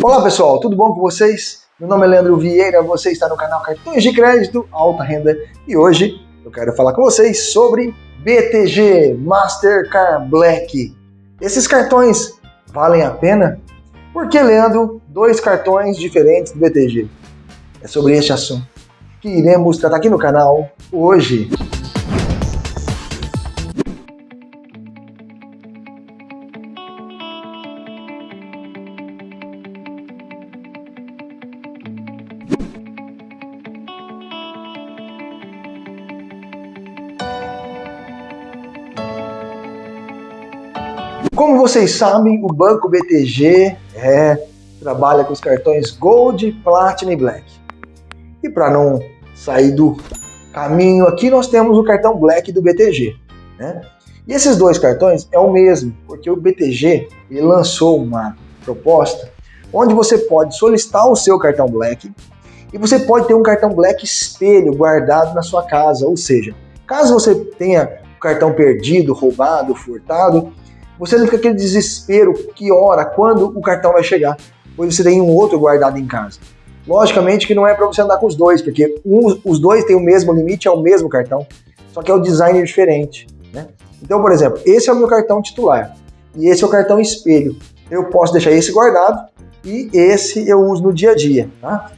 Olá pessoal, tudo bom com vocês? Meu nome é Leandro Vieira, você está no canal Cartões de Crédito Alta Renda e hoje eu quero falar com vocês sobre BTG Mastercard Black. Esses cartões valem a pena? Por que, Leandro, dois cartões diferentes do BTG? É sobre este assunto que iremos tratar aqui no canal hoje. Como vocês sabem, o Banco BTG é, trabalha com os cartões Gold, Platinum e Black. E para não sair do caminho aqui, nós temos o cartão Black do BTG. Né? E esses dois cartões é o mesmo, porque o BTG lançou uma proposta onde você pode solicitar o seu cartão Black e você pode ter um cartão Black espelho guardado na sua casa, ou seja, caso você tenha o cartão perdido, roubado, furtado, você não fica aquele desespero, que hora, quando o cartão vai chegar, pois você tem um outro guardado em casa. Logicamente que não é para você andar com os dois, porque um, os dois têm o mesmo limite, é o mesmo cartão, só que é o design diferente. Né? Então, por exemplo, esse é o meu cartão titular e esse é o cartão espelho. Eu posso deixar esse guardado e esse eu uso no dia a dia. Tá?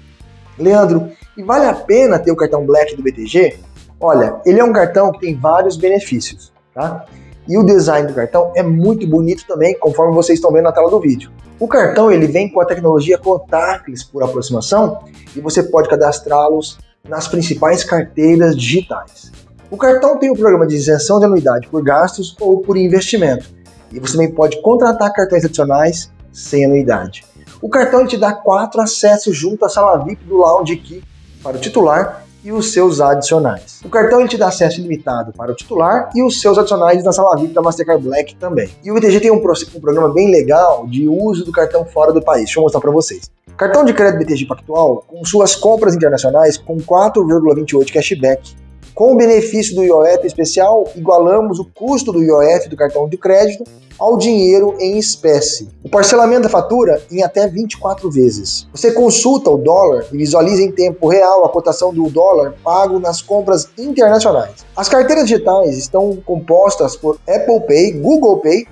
Leandro, e vale a pena ter o cartão Black do BTG? Olha, ele é um cartão que tem vários benefícios. Tá? E o design do cartão é muito bonito também, conforme vocês estão vendo na tela do vídeo. O cartão ele vem com a tecnologia contactless por aproximação e você pode cadastrá-los nas principais carteiras digitais. O cartão tem o programa de isenção de anuidade por gastos ou por investimento. E você também pode contratar cartões adicionais sem anuidade. O cartão te dá quatro acessos junto à sala VIP do Lounge Key para o titular e os seus adicionais. O cartão ele te dá acesso ilimitado para o titular e os seus adicionais na sala VIP da Mastercard Black também. E o BTG tem um, um programa bem legal de uso do cartão fora do país. Deixa eu mostrar para vocês. Cartão de crédito BTG Pactual, com suas compras internacionais com 4,28 cashback com o benefício do IOF especial, igualamos o custo do IOF do cartão de crédito ao dinheiro em espécie. O parcelamento da fatura em até 24 vezes. Você consulta o dólar e visualiza em tempo real a cotação do dólar pago nas compras internacionais. As carteiras digitais estão compostas por Apple Pay, Google Pay,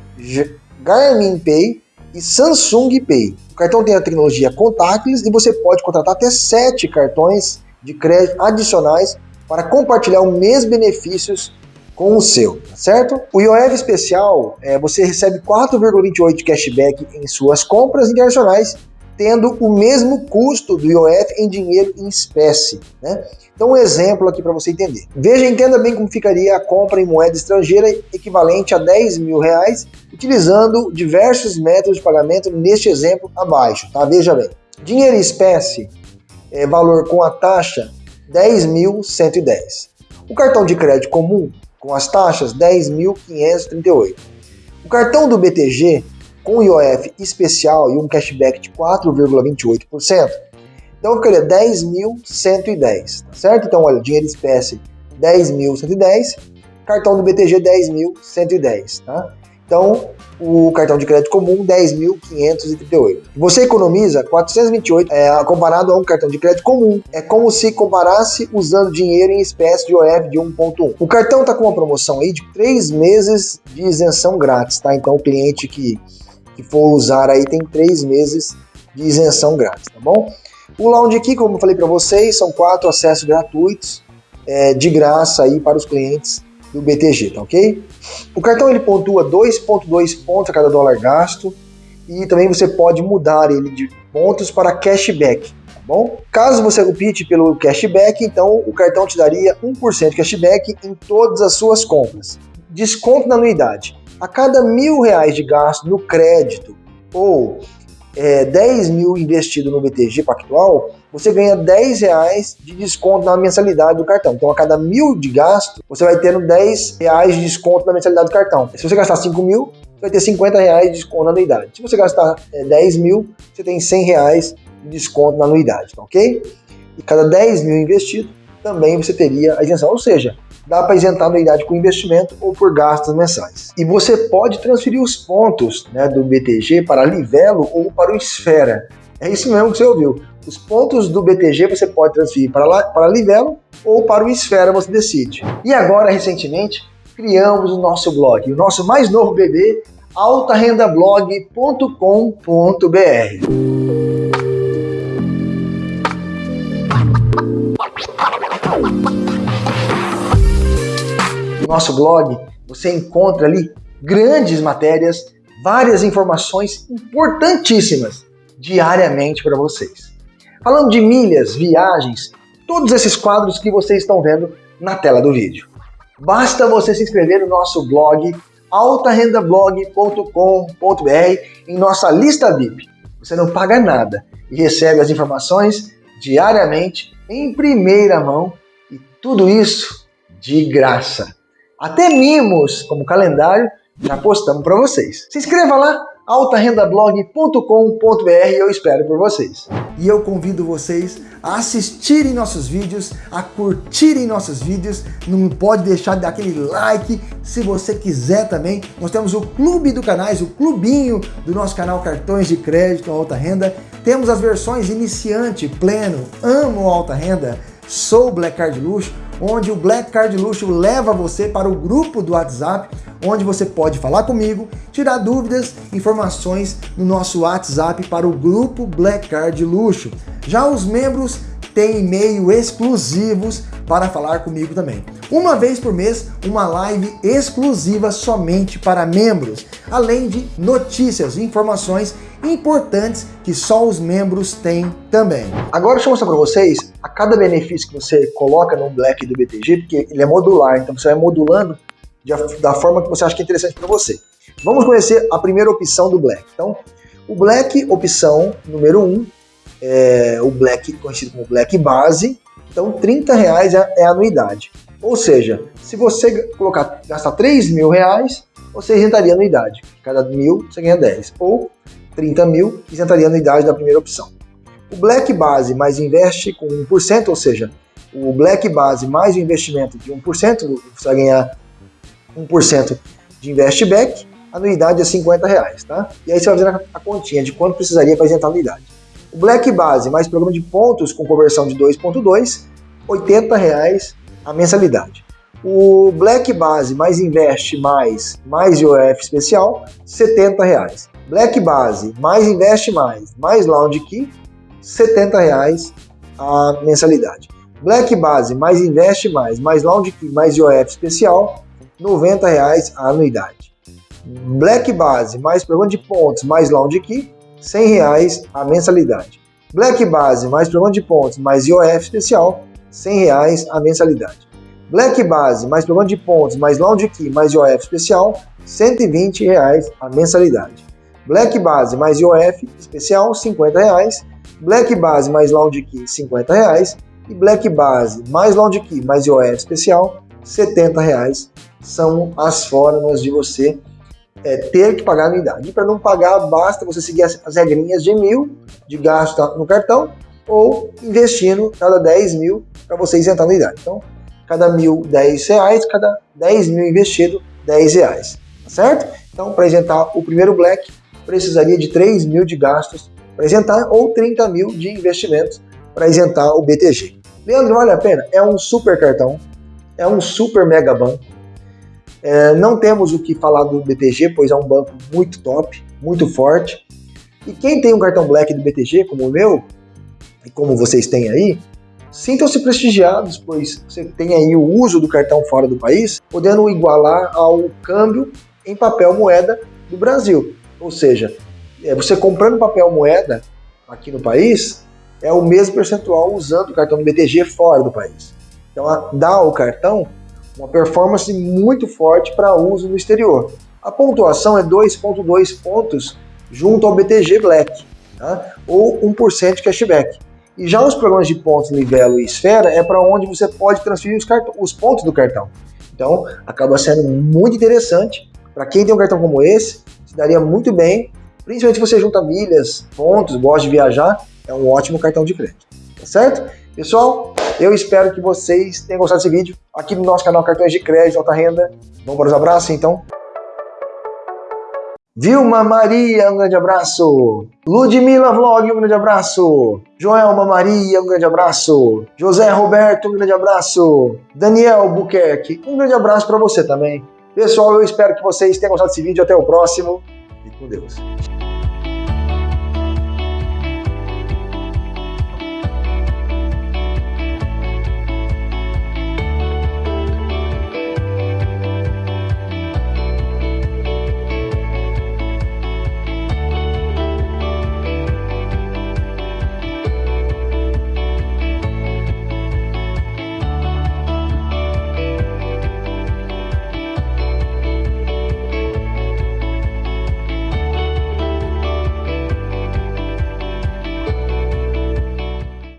Garmin Pay e Samsung Pay. O cartão tem a tecnologia contactless e você pode contratar até 7 cartões de crédito adicionais para compartilhar os mesmos benefícios com o seu, tá certo? O IOF especial, é, você recebe 4,28 de cashback em suas compras internacionais, tendo o mesmo custo do IOF em dinheiro em espécie, né? Então um exemplo aqui para você entender. Veja, entenda bem como ficaria a compra em moeda estrangeira equivalente a 10 mil reais, utilizando diversos métodos de pagamento neste exemplo abaixo, tá? Veja bem. Dinheiro em espécie, é, valor com a taxa 10.110. O cartão de crédito comum, com as taxas, 10.538. O cartão do BTG, com IOF especial e um cashback de 4,28%, então ficaria 10.110, tá certo? Então, olha, dinheiro espécie 10.110, cartão do BTG 10.110, tá? Então, o cartão de crédito comum 10.538. Você economiza 428 é, comparado a um cartão de crédito comum. É como se comparasse usando dinheiro em espécie de OF de 1.1. O cartão está com uma promoção aí de 3 meses de isenção grátis, tá? Então o cliente que, que for usar aí tem 3 meses de isenção grátis, tá bom? O Lounge aqui, como eu falei para vocês, são quatro acessos gratuitos é, de graça aí para os clientes do BTG, tá ok? O cartão ele pontua 2,2 pontos a cada dólar gasto e também você pode mudar ele de pontos para cashback, tá bom? Caso você opte pelo cashback, então o cartão te daria 1% de cashback em todas as suas compras. Desconto na anuidade. A cada mil reais de gasto no crédito ou é, 10 mil investido no BTG Pactual, você ganha 10 reais de desconto na mensalidade do cartão. Então, a cada mil de gasto, você vai tendo 10 reais de desconto na mensalidade do cartão. Se você gastar 5 mil, você vai ter 50 reais de desconto na anuidade. Se você gastar é, 10 mil, você tem 100 reais de desconto na anuidade, tá ok? E cada 10 mil investido, também você teria a isenção. Ou seja, dá para isentar a anuidade com investimento ou por gastos mensais. E você pode transferir os pontos né, do BTG para Livelo ou para o Esfera. É isso mesmo que você ouviu. Os pontos do BTG você pode transferir para, lá, para Livelo ou para o Esfera, você decide. E agora, recentemente, criamos o nosso blog, o nosso mais novo bebê, altarendablog.com.br. No nosso blog, você encontra ali grandes matérias, várias informações importantíssimas diariamente para vocês. Falando de milhas, viagens, todos esses quadros que vocês estão vendo na tela do vídeo. Basta você se inscrever no nosso blog altarendablog.com.br em nossa lista VIP. Você não paga nada e recebe as informações diariamente em primeira mão e tudo isso de graça. Até mimos, como calendário, já postamos para vocês. Se inscreva lá altarendablog.com.br eu espero por vocês. E eu convido vocês a assistirem nossos vídeos, a curtirem nossos vídeos, não pode deixar de dar aquele like, se você quiser também, nós temos o clube do canais, o clubinho do nosso canal Cartões de Crédito Alta Renda, temos as versões iniciante, pleno, amo alta renda, sou Black Card Luxo, onde o Black Card Luxo leva você para o grupo do WhatsApp, onde você pode falar comigo, tirar dúvidas, informações no nosso WhatsApp para o grupo Black Card Luxo. Já os membros têm e-mail exclusivos para falar comigo também. Uma vez por mês, uma live exclusiva somente para membros, além de notícias e informações importantes que só os membros têm também. Agora deixa eu mostrar para vocês a cada benefício que você coloca no Black do BTG, porque ele é modular, então você vai modulando da forma que você acha que é interessante para você. Vamos conhecer a primeira opção do Black. Então, o Black, opção número 1, um, é o Black conhecido como Black Base. Então, 30 reais é, é a anuidade. Ou seja, se você colocar, gastar 3 mil reais, você isentaria a anuidade. Cada mil você ganha 10. Ou 30 mil, isentaria a anuidade da primeira opção. O Black Base mais investe com 1%, ou seja, o Black Base mais o investimento de 1%, você vai ganhar 1% de investback, anuidade é 50 reais, tá? E aí você vai fazendo a continha de quanto precisaria para isentar a anuidade. O Black Base mais programa de pontos com conversão de 2.2, 80 reais a mensalidade. O Black Base mais Investe mais mais IOF especial, 70 reais. Black Base mais Investe mais mais Lounge Key, 70 reais a mensalidade. Black Base mais Investe mais mais Lounge Key mais IOF especial, 90 reais a anuidade. Black Base mais programa de pontos mais Lounge Key, 100 reais a mensalidade. Black Base mais programa de pontos mais IOF especial, 100 reais a mensalidade. Black Base mais programa de pontos mais Lounge Key mais IOF especial, 120 reais a mensalidade. Black Base mais IOF especial, 50 reais. Black Base mais Lounge Key, 50 reais. E Black Base mais Lounge Key mais IOF especial, 70 reais são as formas de você é, ter que pagar anuidade. E para não pagar, basta você seguir as, as regrinhas de mil de gasto no cartão ou investindo cada 10 mil para você isentar a anuidade. Então, cada mil, 10 reais, cada 10 mil investido, 10 reais. Tá certo? Então, para isentar o primeiro Black, precisaria de 3 mil de gastos para isentar ou 30 mil de investimentos para isentar o BTG. Leandro, vale a pena? É um super cartão, é um super mega banco, é, não temos o que falar do BTG, pois é um banco muito top, muito forte. E quem tem um cartão Black do BTG, como o meu, e como vocês têm aí, sintam-se prestigiados, pois você tem aí o uso do cartão fora do país, podendo igualar ao câmbio em papel moeda do Brasil. Ou seja, é, você comprando papel moeda aqui no país, é o mesmo percentual usando o cartão do BTG fora do país. Então, dá o cartão uma performance muito forte para uso no exterior. A pontuação é 2.2 pontos junto ao BTG Black, tá? ou 1% de cashback. E já os programas de pontos Livelo e Esfera é para onde você pode transferir os, os, pontos do cartão. Então, acaba sendo muito interessante. Para quem tem um cartão como esse, se daria muito bem, principalmente se você junta milhas, pontos, gosta de viajar, é um ótimo cartão de crédito. Tá certo? Pessoal, eu espero que vocês tenham gostado desse vídeo aqui no nosso canal Cartões de Crédito Alta Renda. Vamos para os abraços, então? Vilma Maria, um grande abraço. Ludmila Vlog, um grande abraço. Joelma Maria, um grande abraço. José Roberto, um grande abraço. Daniel Buquerque, um grande abraço para você também. Pessoal, eu espero que vocês tenham gostado desse vídeo. Até o próximo. E com Deus.